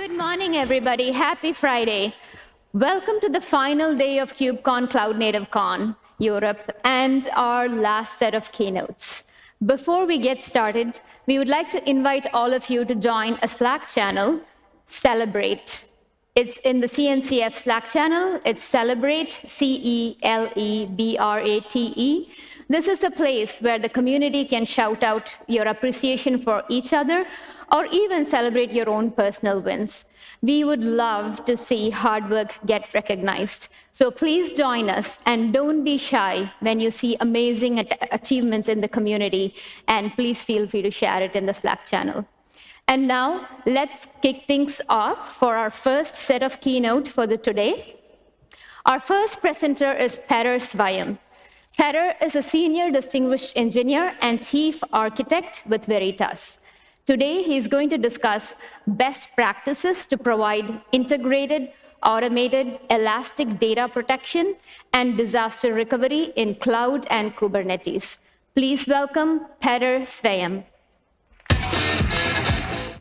Good morning, everybody. Happy Friday. Welcome to the final day of KubeCon Cloud Native Con Europe and our last set of keynotes. Before we get started, we would like to invite all of you to join a Slack channel, Celebrate. It's in the CNCF Slack channel. It's Celebrate, C-E-L-E-B-R-A-T-E. This is a place where the community can shout out your appreciation for each other or even celebrate your own personal wins. We would love to see hard work get recognized. So please join us and don't be shy when you see amazing achievements in the community, and please feel free to share it in the Slack channel. And now let's kick things off for our first set of keynote for the today. Our first presenter is Petter Svayam. Petter is a senior distinguished engineer and chief architect with Veritas. Today, he's going to discuss best practices to provide integrated, automated, elastic data protection and disaster recovery in cloud and Kubernetes. Please welcome Petter Svayam.